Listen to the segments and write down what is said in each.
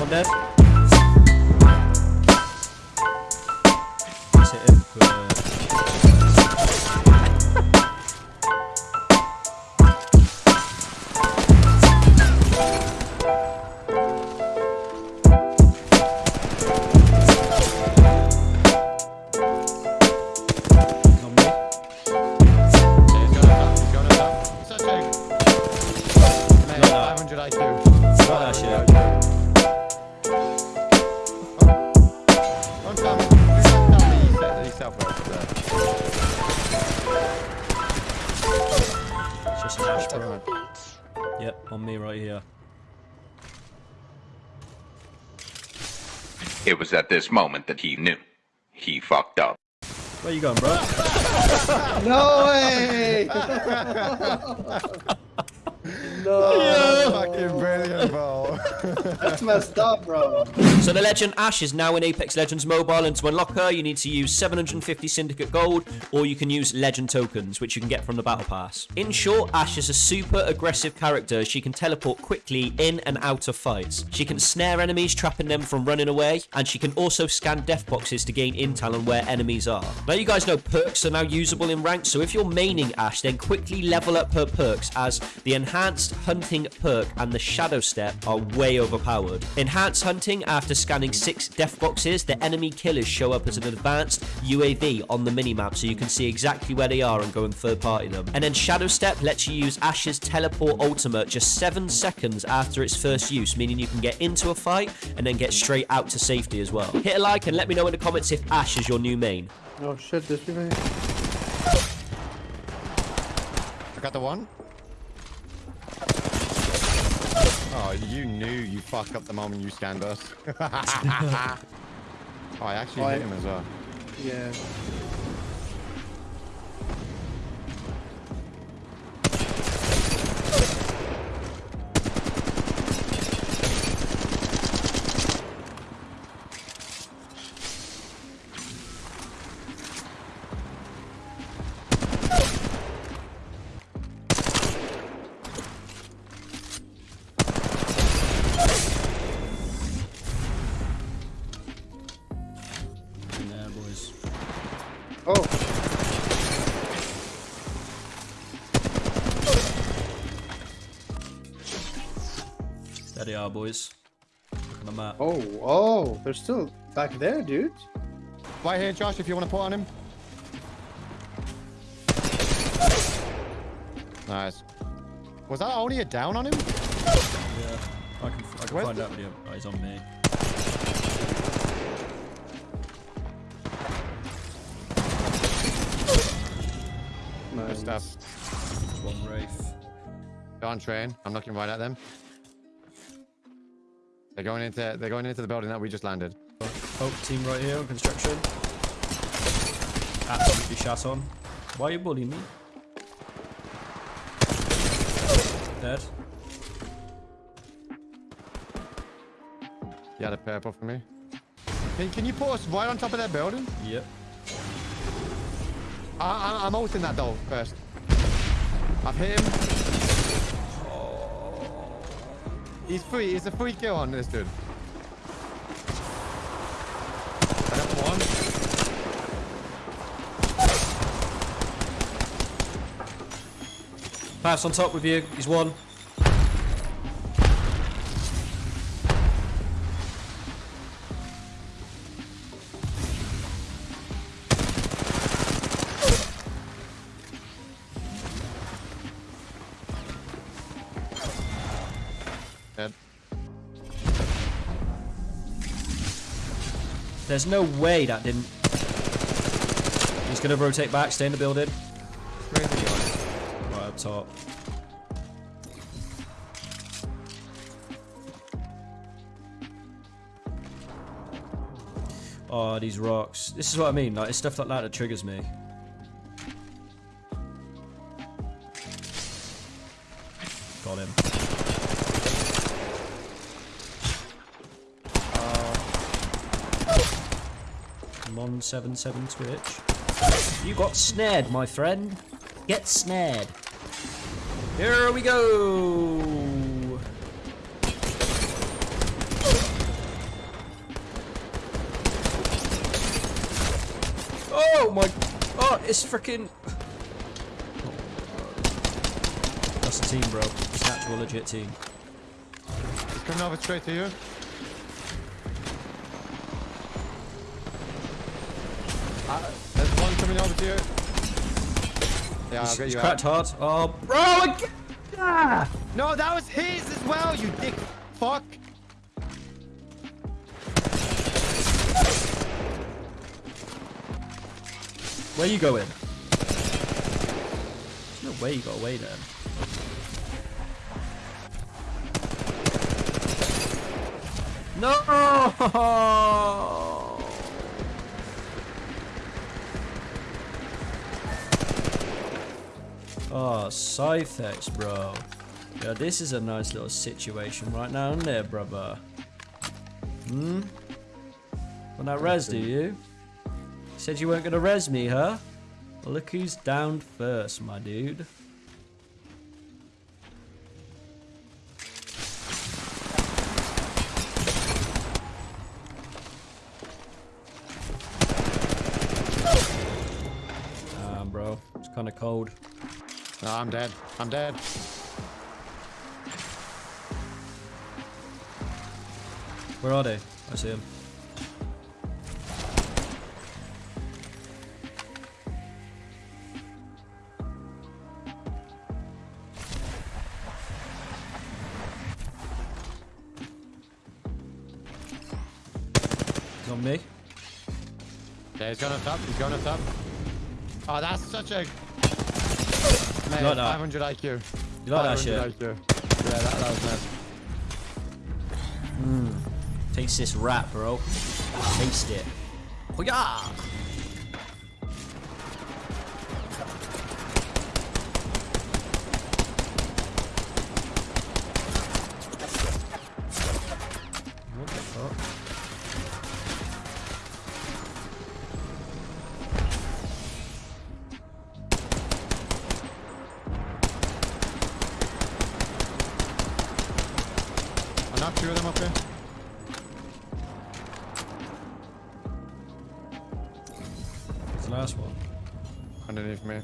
One dead. It's just an. Yep, on me right here. It was at this moment that he knew. He fucked up. Where you going, bro? No way! no, Fucking brilliant, bro. that's messed up, bro. So the Legend Ash is now in Apex Legends Mobile, and to unlock her, you need to use 750 Syndicate Gold, or you can use Legend Tokens, which you can get from the Battle Pass. In short, Ash is a super aggressive character. She can teleport quickly in and out of fights. She can snare enemies, trapping them from running away, and she can also scan death boxes to gain intel on where enemies are. Now you guys know perks are now usable in ranked, so if you're maining Ash, then quickly level up her perks as the Enhanced Hunting perk and the Shadow Step are way overpowered. Enhanced Hunting, after scanning six death boxes, the enemy killers show up as an advanced UAV on the minimap so you can see exactly where they are and go and third party them. And then Shadow Step lets you use Ash's teleport ultimate just 7 seconds after its first use, meaning you can get into a fight and then get straight out to safety as well. Hit a like and let me know in the comments if Ash is your new main. Oh shit, there's people here. I got the one. Oh, you knew you fucked up the moment you scanned us. oh, I actually Why? hit him as well. Yeah, Oh, There they are, boys. Look at the map. oh, oh, they're still back there, dude. Right here, Josh, if you want to put on him. Nice. Was that only a down on him? Yeah, I can, I can Where's find the- out video. Oh, he's on me. Stuff. One Wraith. They're on train. I'm looking right at them. They're going into they're going into the building that we just landed. Oh, oh team right here on construction. Absolutely shot on. Why are you bullying me? Dead. Yeah, the purple for me. Can, can you put us right on top of that building? Yep. I, I, I'm ulting that door first. I've hit him. He's free. He's a free kill on this dude. Pass on top with you. He's one. Dead. There's no way that didn't. He's gonna rotate back, stay in the building. Where is he going? Right up top. Oh, these rocks. This is what I mean. Like, it's stuff like that that triggers me. Come on, 77 Twitch. You got snared, my friend. Get snared. Here we go. Oh my. Oh, it's freaking. That's a team, bro. It's an actual legit team. He's coming over straight to you. Uh, there's one coming over to you. Yeah, I'll He's, get he's you cracked hard. Oh, bro! I Ah! No, that was his as well, you dick fuck. Where you going? There's no way you got away then. No! Oh, Scythex, bro. Yeah, this is a nice little situation right now, isn't it, brother? Hmm? Want that res, do you? Said you weren't gonna res me, huh? Well, look who's down first, my dude. Ah, bro. It's kind of cold. No, I'm dead. I'm dead. Where are they? I see them. On me. Yeah, he's going up top. He's going up top. Oh, that's such a. Man, like that? 500 IQ. You like that shit? 500 IQ. Yeah, that, that was nice. Taste this rat, bro. Taste it. Oh yeah! Last one. Underneath me.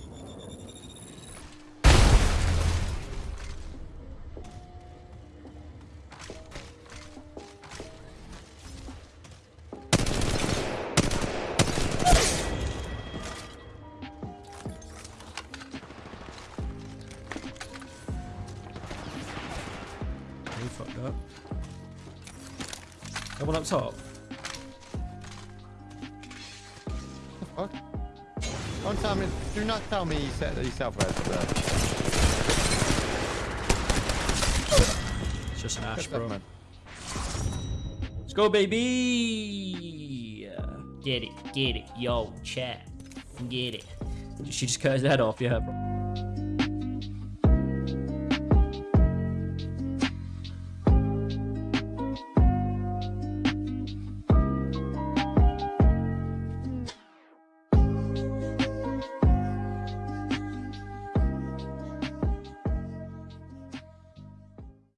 Fucked up. That one up top. Don't tell me. Do not tell me you set yourself res there. It's just an ash, that, bro. man. Let's go, baby! Get it, get it, yo, chat. Get it. She just cut his head off, yeah, bro.